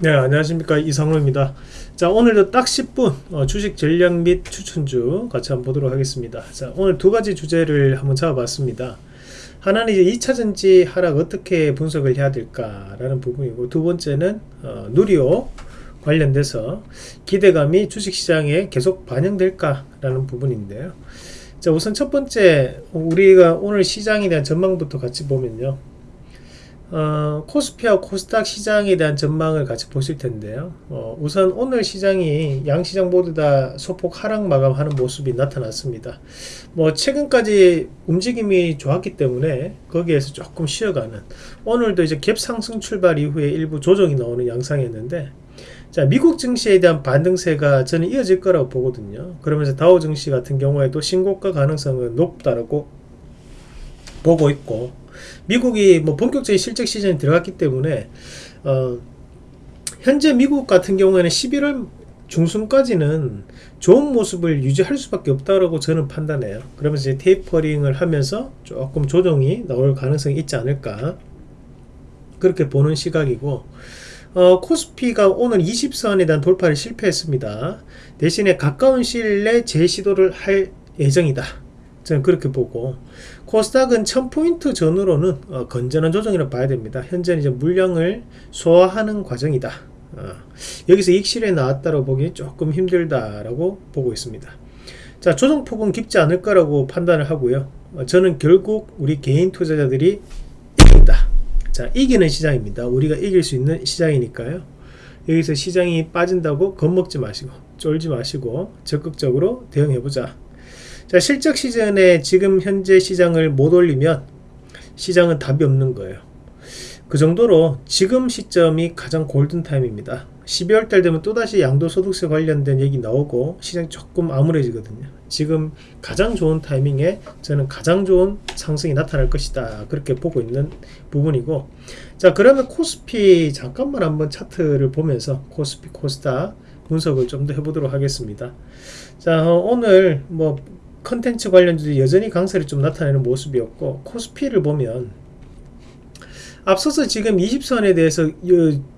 네 안녕하십니까. 이상로입니다. 자 오늘도 딱 10분 어, 주식 전략 및 추천주 같이 한번 보도록 하겠습니다. 자 오늘 두 가지 주제를 한번 잡아봤습니다. 하나는 이제 2차전지 하락 어떻게 분석을 해야 될까 라는 부분이고 두 번째는 어, 누리호 관련돼서 기대감이 주식시장에 계속 반영될까 라는 부분인데요. 자 우선 첫 번째 우리가 오늘 시장에 대한 전망부터 같이 보면요 어, 코스피와 코스닥 시장에 대한 전망을 같이 보실 텐데요. 어, 우선 오늘 시장이 양시장 모두 다 소폭 하락 마감하는 모습이 나타났습니다. 뭐 최근까지 움직임이 좋았기 때문에 거기에서 조금 쉬어가는 오늘도 이제 갭 상승 출발 이후에 일부 조정이 나오는 양상이었는데 자 미국 증시에 대한 반등세가 저는 이어질 거라고 보거든요. 그러면서 다우 증시 같은 경우에도 신고가 가능성은 높다라고 보고 있고 미국이 뭐 본격적인 실적 시즌에 들어갔기 때문에 어, 현재 미국 같은 경우에는 11월 중순까지는 좋은 모습을 유지할 수밖에 없다고 저는 판단해요. 그러면서 이제 테이퍼링을 하면서 조금 조정이 나올 가능성이 있지 않을까 그렇게 보는 시각이고 어, 코스피가 오늘 20선에 대한 돌파를 실패했습니다. 대신에 가까운 시일 내 재시도를 할 예정이다. 저는 그렇게 보고 코스닥은 1000포인트 전후로는 어, 건전한 조정이라고 봐야 됩니다. 현재는 이제 물량을 소화하는 과정이다. 어, 여기서 익실에 나왔다고 보기 조금 힘들다라고 보고 있습니다. 자 조정폭은 깊지 않을 거라고 판단을 하고요. 어, 저는 결국 우리 개인 투자자들이 이긴다. 자 이기는 시장입니다. 우리가 이길 수 있는 시장이니까요. 여기서 시장이 빠진다고 겁먹지 마시고 쫄지 마시고 적극적으로 대응해보자. 자, 실적 시즌에 지금 현재 시장을 못 올리면 시장은 답이 없는 거예요. 그 정도로 지금 시점이 가장 골든타임입니다. 12월 달 되면 또다시 양도소득세 관련된 얘기 나오고 시장이 조금 암울해지거든요. 지금 가장 좋은 타이밍에 저는 가장 좋은 상승이 나타날 것이다. 그렇게 보고 있는 부분이고 자 그러면 코스피 잠깐만 한번 차트를 보면서 코스피 코스닥 분석을 좀 더 해보도록 하겠습니다. 자 어, 오늘 뭐 컨텐츠 관련주도 여전히 강세를 좀 나타내는 모습이었고 코스피를 보면 앞서서 지금 20선에 대해서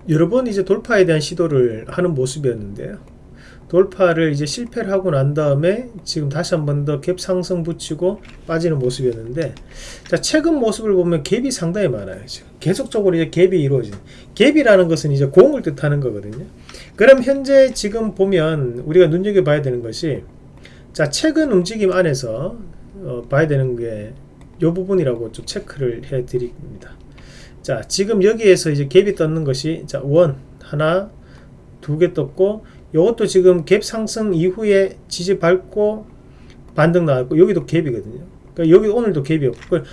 여러 번 이제 돌파에 대한 시도를 하는 모습이었는데요. 돌파를 이제 실패를 하고 난 다음에 지금 다시 한 번 더 갭 상승 붙이고 빠지는 모습이었는데 자 최근 모습을 보면 갭이 상당히 많아요 지금 계속적으로 이제 갭이 이루어진 갭이라는 것은 이제 공을 뜻하는 거거든요 그럼 현재 지금 보면 우리가 눈여겨봐야 되는 것이 자 최근 움직임 안에서 어, 봐야 되는 게 이 부분이라고 좀 체크를 해 드립니다. 자 지금 여기에서 이제 갭이 떴는 것이 자원 하나 두 개 떴고 이것도 지금 갭 상승 이후에 지지 밟고 반등 나왔고 여기도 갭이거든요. 그러니까 여기 오늘도 갭이었고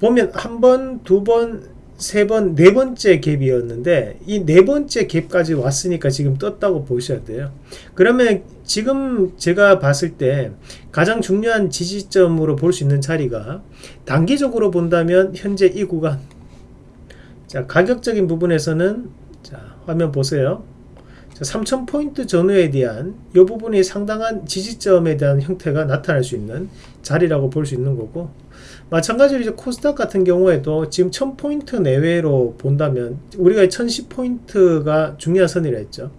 보면 한 번, 두 번, 세 번, 네 번째 갭이었는데 이 네 번째 갭까지 왔으니까 지금 떴다고 보셔야 돼요. 그러면 지금 제가 봤을 때 가장 중요한 지지점으로 볼 수 있는 자리가 단기적으로 본다면 현재 이 구간 자 가격적인 부분에서는 자 화면 보세요. 3000포인트 전후에 대한 이 부분이 상당한 지지점에 대한 형태가 나타날 수 있는 자리라고 볼 수 있는 거고 마찬가지로 이제 코스닥 같은 경우에도 지금 1000포인트 내외로 본다면 우리가 1010포인트가 중요한 선이라 했죠.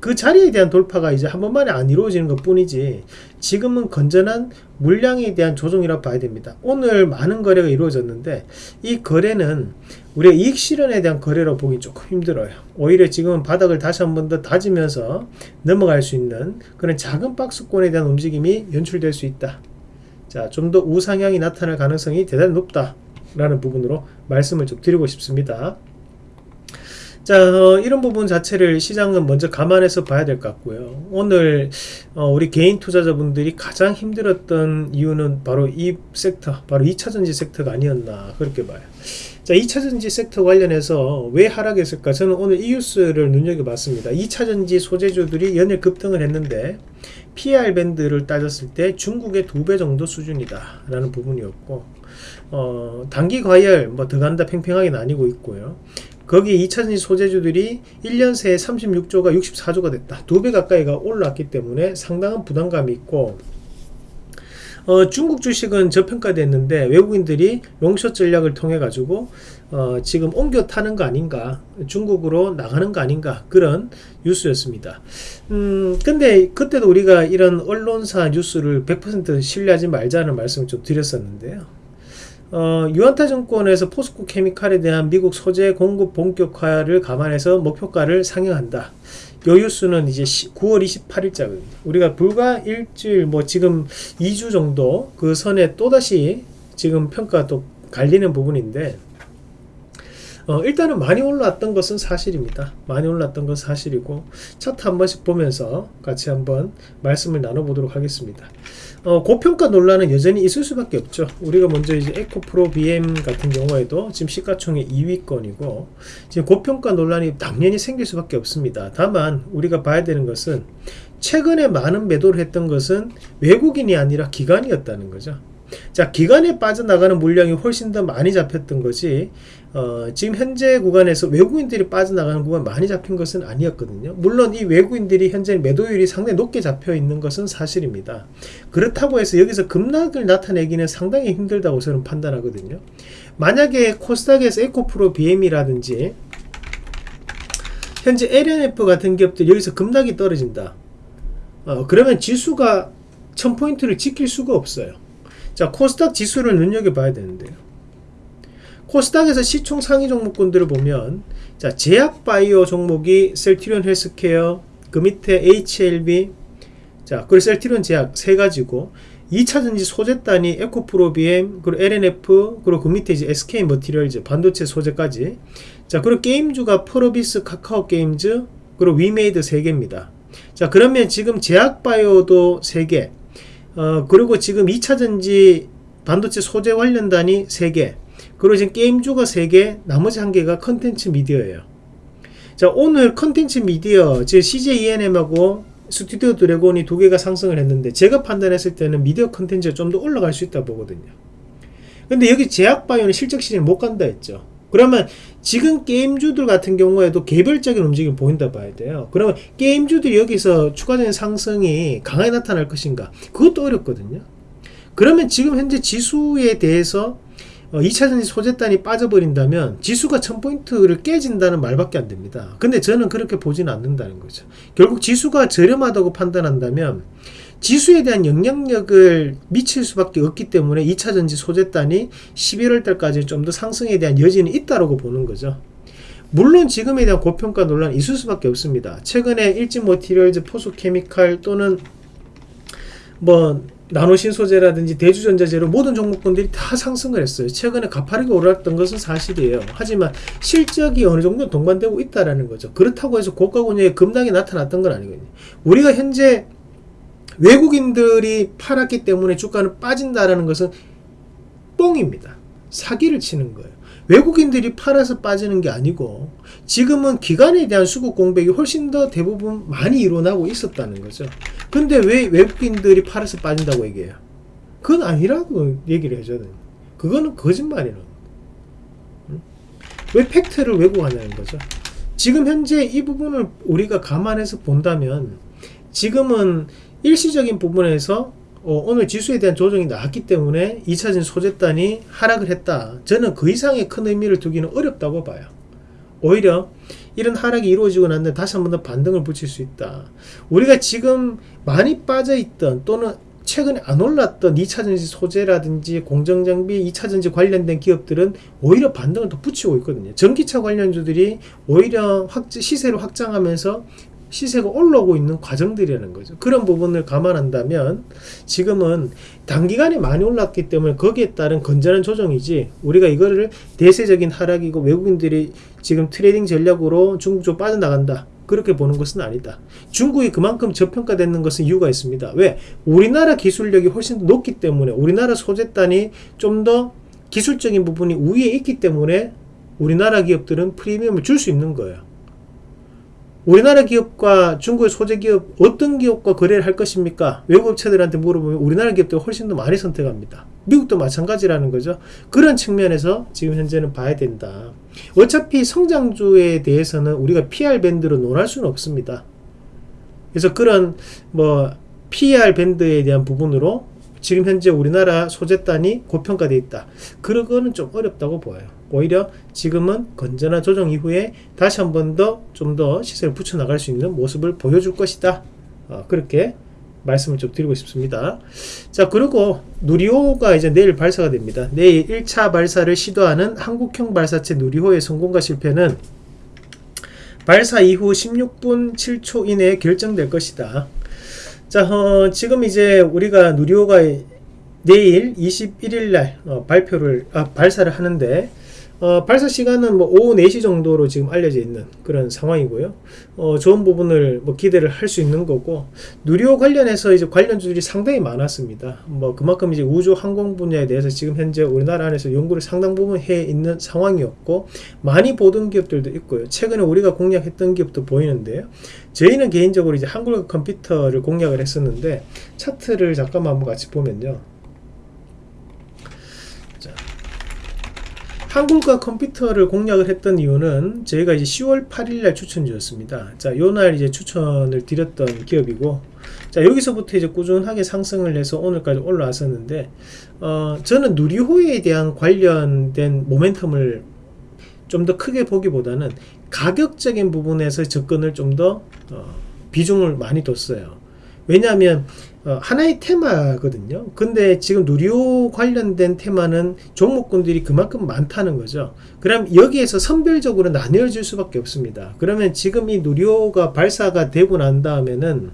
그 자리에 대한 돌파가 이제 한 번만에 안 이루어지는 것 뿐이지 지금은 건전한 물량에 대한 조정이라고 봐야 됩니다. 오늘 많은 거래가 이루어졌는데 이 거래는 우리가 이익 실현에 대한 거래로 보기 조금 힘들어요. 오히려 지금은 바닥을 다시 한 번 더 다지면서 넘어갈 수 있는 그런 작은 박스권에 대한 움직임이 연출될 수 있다. 자, 좀 더 우상향이 나타날 가능성이 대단히 높다. 라는 부분으로 말씀을 좀 드리고 싶습니다. 자 어, 이런 부분 자체를 시장은 먼저 감안해서 봐야 될 것 같고요 오늘 어, 우리 개인 투자자분들이 가장 힘들었던 이유는 바로 이 섹터 바로 2차전지 섹터가 아니었나 그렇게 봐요 자 2차전지 섹터 관련해서 왜 하락했을까? 저는 오늘 이 뉴스를 눈여겨봤습니다. 2차전지 소재주들이 연일 급등을 했는데 PR 밴드를 따졌을 때 중국의 두 배 정도 수준이다 라는 부분이었고 어, 단기 과열 뭐더 간다 팽팽하게 나뉘고 있고요. 거기 2차전지 소재주들이 1년 새에 36조가 64조가 됐다. 두 배 가까이가 올랐기 때문에 상당한 부담감이 있고 어, 중국 주식은 저평가됐는데 외국인들이 롱숏 전략을 통해 가지고 어, 지금 옮겨 타는 거 아닌가 중국으로 나가는 거 아닌가 그런 뉴스였습니다. 음 근데 그때도 우리가 이런 언론사 뉴스를 100% 신뢰하지 말자는 말씀을 좀 드렸었는데요. 어, 유한타 정권에서 포스코 케미칼에 대한 미국 소재 공급 본격화를 감안해서 목표가를 상향한다 요 뉴스는 이제 9월 28일자거든요 우리가 불과 일주일 뭐 지금 2주 정도 그 선에 또다시 지금 평가 또 갈리는 부분인데 어, 일단은 많이 올랐던 것은 사실입니다. 많이 올랐던 것은 사실이고 차트 한 번씩 보면서 같이 한번 말씀을 나눠보도록 하겠습니다. 어, 고평가 논란은 여전히 있을 수밖에 없죠. 우리가 먼저 이제 에코프로 BM 같은 경우에도 지금 시가총액 2위권이고 지금 고평가 논란이 당연히 생길 수밖에 없습니다. 다만 우리가 봐야 되는 것은 최근에 많은 매도를 했던 것은 외국인이 아니라 기관이었다는 거죠. 자 기간에 빠져나가는 물량이 훨씬 더 많이 잡혔던 거지 어, 지금 현재 구간에서 외국인들이 빠져나가는 구간 많이 잡힌 것은 아니었거든요. 물론 이 외국인들이 현재 매도율이 상당히 높게 잡혀 있는 것은 사실입니다. 그렇다고 해서 여기서 급락을 나타내기는 상당히 힘들다고 저는 판단하거든요. 만약에 코스닥에서 에코프로 BM이라든지 현재 LNF 같은 기업들 여기서 급락이 떨어진다. 어, 그러면 지수가 1000포인트를 지킬 수가 없어요 자 코스닥 지수를 눈여겨봐야 되는데요. 코스닥에서 시총 상위 종목군들을 보면 자 제약바이오 종목이 셀트리온 헬스케어 그 밑에 HLB 자 그리고 셀트리온 제약 세 가지고 2차전지 소재단이 에코프로비엠 그리고 LNF 그리고 그 밑에 이제 SK 머티리얼즈 반도체 소재까지. 자 그리고 게임주가 펄어비스 카카오 게임즈 그리고 위메이드 3개입니다. 자 그러면 지금 제약바이오도 3개 어, 그리고 지금 2차전지 반도체 소재 관련단이 3개 그리고 지금 게임주가 3개 나머지 1개가 컨텐츠 미디어예요. 자 오늘 컨텐츠 미디어 즉 CJ ENM하고 스튜디오 드래곤이 두 개가 상승을 했는데 제가 판단했을 때는 미디어 컨텐츠가 좀 더 올라갈 수 있다 보거든요. 근데 여기 제약바이오는 실적 시즌 못 간다 했죠 그러면 지금 게임주들 같은 경우에도 개별적인 움직임 보인다 봐야 돼요. 그러면 게임주들이 여기서 추가적인 상승이 강하게 나타날 것인가? 그것도 어렵거든요. 그러면 지금 현재 지수에 대해서 2차전지 어, 소재단이 빠져버린다면 지수가 1000포인트를 깨진다는 말밖에 안 됩니다. 근데 저는 그렇게 보지는 않는다는 거죠. 결국 지수가 저렴하다고 판단한다면 지수에 대한 영향력을 미칠 수밖에 없기 때문에 2차전지 소재단이 11월 달까지 좀 더 상승에 대한 여지는 있다고 보는 거죠. 물론 지금에 대한 고평가 논란이 있을 수밖에 없습니다. 최근에 일진 모티리얼즈, 포수케미칼 또는 뭐 나노신 소재라든지 대주전자재로 모든 종목군들이 다 상승을 했어요. 최근에 가파르게 올랐던 것은 사실이에요. 하지만 실적이 어느 정도 동반되고 있다라는 거죠. 그렇다고 해서 고가 권역에 급락이 나타났던 건 아니거든요. 우리가 현재 외국인들이 팔았기 때문에 주가는 빠진다라는 것은 뻥입니다. 사기를 치는 거예요. 외국인들이 팔아서 빠지는 게 아니고 지금은 기관에 대한 수급 공백이 훨씬 더 대부분 많이 일어나고 있었다는 거죠. 근데 왜 외국인들이 팔아서 빠진다고 얘기해요? 그건 아니라고 얘기를 해줘야 돼요. 그거는 거짓말이라고. 왜 팩트를 왜곡하냐는 거죠. 지금 현재 이 부분을 우리가 감안해서 본다면 지금은 일시적인 부분에서 어, 오늘 지수에 대한 조정이 나왔기 때문에 2차전 소재단이 하락을 했다. 저는 그 이상의 큰 의미를 두기는 어렵다고 봐요. 오히려 이런 하락이 이루어지고 난 다시 한 번 더 반등을 붙일 수 있다. 우리가 지금 많이 빠져있던 또는 최근에 안 올랐던 2차전지 소재라든지 공정장비 2차전지 관련된 기업들은 오히려 반등을 더 붙이고 있거든요. 전기차 관련주들이 오히려 확, 시세를 확장하면서 시세가 올라오고 있는 과정들이라는 거죠. 그런 부분을 감안한다면 지금은 단기간에 많이 올랐기 때문에 거기에 따른 건전한 조정이지 우리가 이거를 대세적인 하락이고 외국인들이 지금 트레이딩 전략으로 중국 쪽 빠져나간다. 그렇게 보는 것은 아니다. 중국이 그만큼 저평가되는 것은 이유가 있습니다. 왜? 우리나라 기술력이 훨씬 더 높기 때문에 우리나라 소재단이 좀 더 기술적인 부분이 우위에 있기 때문에 우리나라 기업들은 프리미엄을 줄 수 있는 거예요. 우리나라 기업과 중국의 소재 기업 어떤 기업과 거래를 할 것입니까? 외국 업체들한테 물어보면 우리나라 기업들 훨씬 더 많이 선택합니다. 미국도 마찬가지라는 거죠. 그런 측면에서 지금 현재는 봐야 된다. 어차피 성장주에 대해서는 우리가 PR 밴드로 논할 수는 없습니다. 그래서 그런 뭐 PR 밴드에 대한 부분으로 지금 현재 우리나라 소재단이 고평가되어 있다. 그런 거는 좀 어렵다고 보여요. 오히려 지금은 건전한 조정 이후에 다시 한 번 더좀더 시세를 붙여 나갈 수 있는 모습을 보여줄 것이다. 어, 그렇게 말씀을 좀 드리고 싶습니다. 자, 그리고 누리호가 이제 내일 발사가 됩니다. 내일 1차 발사를 시도하는 한국형 발사체 누리호의 성공과 실패는 발사 이후 16분 7초 이내에 결정될 것이다. 자, 어, 지금 이제 우리가 누리호가 내일 21일 날 어, 발표를 아, 발사를 하는데 어, 발사 시간은 뭐 오후 4시 정도로 지금 알려져 있는 그런 상황이고요. 어, 좋은 부분을 뭐 기대를 할 수 있는 거고 누리호 관련해서 이제 관련주들이 상당히 많았습니다. 뭐 그만큼 이제 우주 항공 분야에 대해서 지금 현재 우리나라 안에서 연구를 상당 부분 해 있는 상황이었고 많이 보던 기업들도 있고요. 최근에 우리가 공략했던 기업도 보이는데요. 저희는 개인적으로 이제 한국어 컴퓨터를 공략을 했었는데 차트를 잠깐만 한번 같이 보면요. 한국과 컴퓨터를 공략을 했던 이유는 저희가 이제 10월 8일날 추천주였습니다. 자, 요날 이제 추천을 드렸던 기업이고, 자, 여기서부터 이제 꾸준하게 상승을 해서 오늘까지 올라왔었는데, 어, 저는 누리호에 대한 관련된 모멘텀을 좀 더 크게 보기보다는 가격적인 부분에서 접근을 좀더 어, 비중을 많이 뒀어요. 왜냐하면 어, 하나의 테마거든요. 근데 지금 누리호 관련된 테마는 종목군들이 그만큼 많다는 거죠. 그럼 여기에서 선별적으로 나뉘어질 수밖에 없습니다. 그러면 지금 이 누리호가 발사가 되고 난 다음에는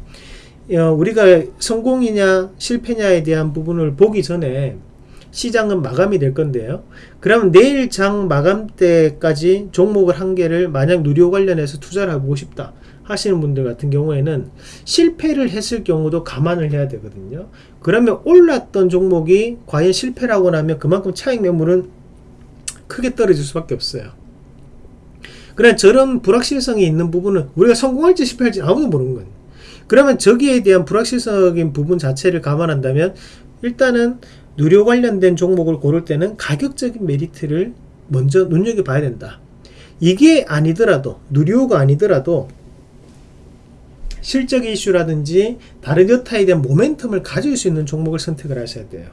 어, 우리가 성공이냐 실패냐에 대한 부분을 보기 전에 시장은 마감이 될 건데요. 그러면 내일 장 마감 때까지 종목을 한 개를 만약 누리호 관련해서 투자를 하고 싶다. 하시는 분들 같은 경우에는 실패를 했을 경우도 감안을 해야 되거든요. 그러면 올랐던 종목이 과연 실패라고 나면 그만큼 차익 매물은 크게 떨어질 수밖에 없어요. 그러나 저런 불확실성이 있는 부분은 우리가 성공할지 실패할지 아무도 모르는 거예요. 그러면 저기에 대한 불확실성인 부분 자체를 감안한다면 일단은 누료 관련된 종목을 고를 때는 가격적인 메리트를 먼저 눈여겨봐야 된다. 이게 아니더라도 누리호가 아니더라도 실적 이슈라든지 다른 여타에 대한 모멘텀을 가질 수 있는 종목을 선택을 하셔야 돼요.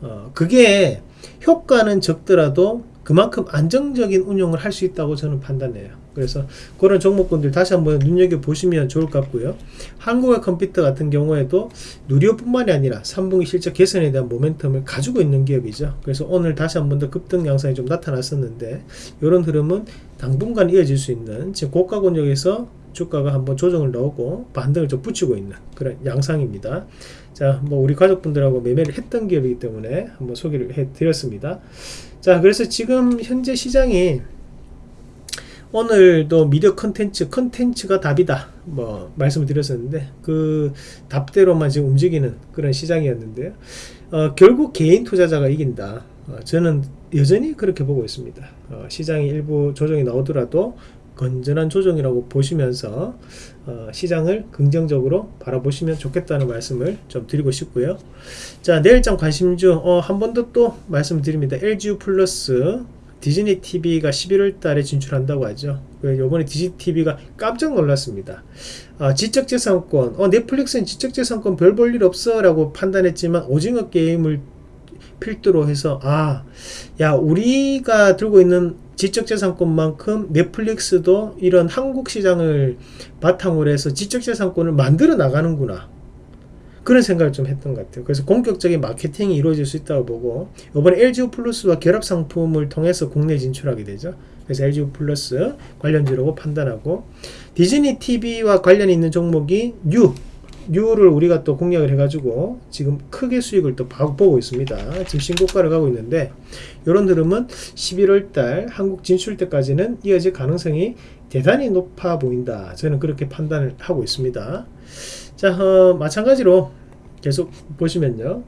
어, 그게 효과는 적더라도 그만큼 안정적인 운용을 할 수 있다고 저는 판단해요. 그래서 그런 종목군들 다시 한번 눈여겨 보시면 좋을 것 같고요. 한국의 컴퓨터 같은 경우에도 누리호뿐만이 아니라 3분기 실적 개선에 대한 모멘텀을 가지고 있는 기업이죠. 그래서 오늘 다시 한번 더 급등 양상이 좀 나타났었는데 이런 흐름은 당분간 이어질 수 있는 지금 고가 권역에서 주가가 한번 조정을 넣고 반등을 좀 붙이고 있는 그런 양상입니다. 자, 뭐 우리 가족분들하고 매매를 했던 기업이기 때문에 한번 소개를 해 드렸습니다. 자, 그래서 지금 현재 시장이 오늘도 미디어 컨텐츠 컨텐츠가 답이다 뭐 말씀을 드렸었는데 그 답대로만 지금 움직이는 그런 시장이었는데요 어, 결국 개인 투자자가 이긴다 어, 저는 여전히 그렇게 보고 있습니다 어, 시장이 일부 조정이 나오더라도 건전한 조정이라고 보시면서 어, 시장을 긍정적으로 바라보시면 좋겠다는 말씀을 좀 드리고 싶고요. 자 내일장 관심주 어, 한 번 더 또 말씀드립니다. LGU 플러스 디즈니 TV가 11월 달에 진출한다고 하죠. 요번에 디즈니 TV가 깜짝 놀랐습니다. 아, 지적재산권, 어, 넷플릭스는 지적재산권 별 볼 일 없어 라고 판단했지만 오징어 게임을 필두로 해서 아, 야, 우리가 들고 있는 지적재산권만큼 넷플릭스도 이런 한국 시장을 바탕으로 해서 지적재산권을 만들어 나가는구나. 그런 생각을 좀 했던 것 같아요. 그래서 본격적인 마케팅이 이루어질 수 있다고 보고 이번에 LGU 플러스와 결합 상품을 통해서 국내 진출하게 되죠. 그래서 LGU 플러스 관련주라고 판단하고 디즈니 TV와 관련이 있는 종목이 뉴 뉴를 우리가 또 공략을 해가지고 지금 크게 수익을 또 보고 있습니다. 지금 신고가를 가고 있는데 이런 흐름은 11월달 한국 진출 때까지는 이어질 가능성이 대단히 높아 보인다. 저는 그렇게 판단을 하고 있습니다. 자, 어, 마찬가지로 계속 보시면요.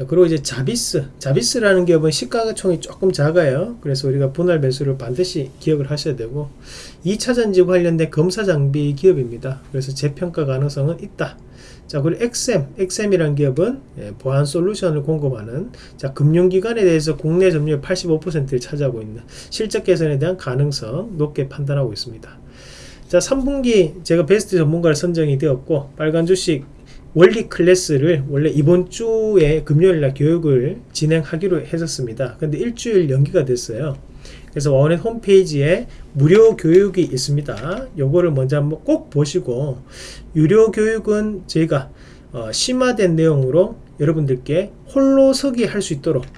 자, 그리고 이제 자비스. 자비스라는 기업은 시가총이 조금 작아요. 그래서 우리가 분할 매수를 반드시 기억을 하셔야 되고 2차 전지 관련된 검사 장비 기업입니다. 그래서 재평가 가능성은 있다. 자, 그리고 XM, XM이라는 기업은 예, 보안 솔루션을 공급하는 자, 금융기관에 대해서 국내 점유율 85%를 차지하고 있는 실적 개선에 대한 가능성 높게 판단하고 있습니다. 자, 3분기 제가 베스트 전문가를 선정이 되었고 빨간 주식 원리 클래스를 원래 이번 주에 금요일날 교육을 진행하기로 했었습니다. 근데 일주일 연기가 됐어요. 그래서 원의 홈페이지에 무료 교육이 있습니다. 요거를 먼저 한번 꼭 보시고 유료 교육은 저희가 어, 심화된 내용으로 여러분들께 홀로 서기 할 수 있도록 어,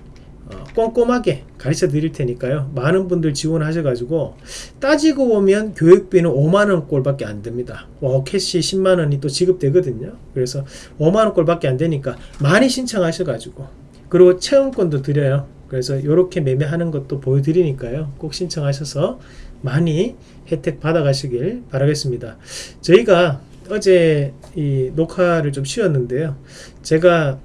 꼼꼼하게 가르쳐 드릴 테니까요. 많은 분들 지원하셔 가지고 따지고 보면 교육비는 5만원 꼴밖에 안 됩니다. 워캐시 10만원이 또 지급되거든요. 그래서 5만원 꼴밖에 안 되니까 많이 신청하셔 가지고 그리고 체험권도 드려요. 그래서 이렇게 매매하는 것도 보여드리니까요. 꼭 신청하셔서 많이 혜택 받아 가시길 바라겠습니다. 저희가 어제 이 녹화를 좀 쉬었는데요. 제가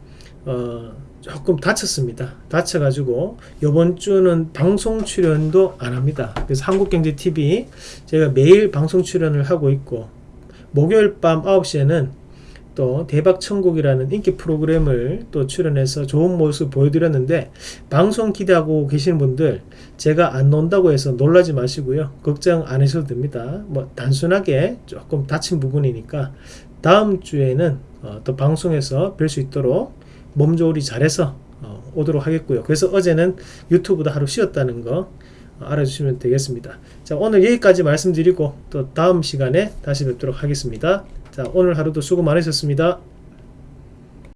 어 조금 다쳤습니다. 다쳐가지고 이번 주는 방송 출연도 안 합니다. 그래서 한국경제TV 제가 매일 방송 출연을 하고 있고 목요일 밤 9시에는 또 대박천국이라는 인기 프로그램을 또 출연해서 좋은 모습 보여드렸는데 방송 기대하고 계시는 분들 제가 안 논다고 해서 놀라지 마시고요 걱정 안 하셔도 됩니다 뭐 단순하게 조금 다친 부분이니까 다음 주에는 어, 또 방송에서 뵐 수 있도록 몸조리 잘해서 어, 오도록 하겠고요. 그래서 어제는 유튜브도 하루 쉬었다는 거 어, 알아주시면 되겠습니다. 자 오늘 여기까지 말씀드리고 또 다음 시간에 다시 뵙도록 하겠습니다. 자 오늘 하루도 수고 많으셨습니다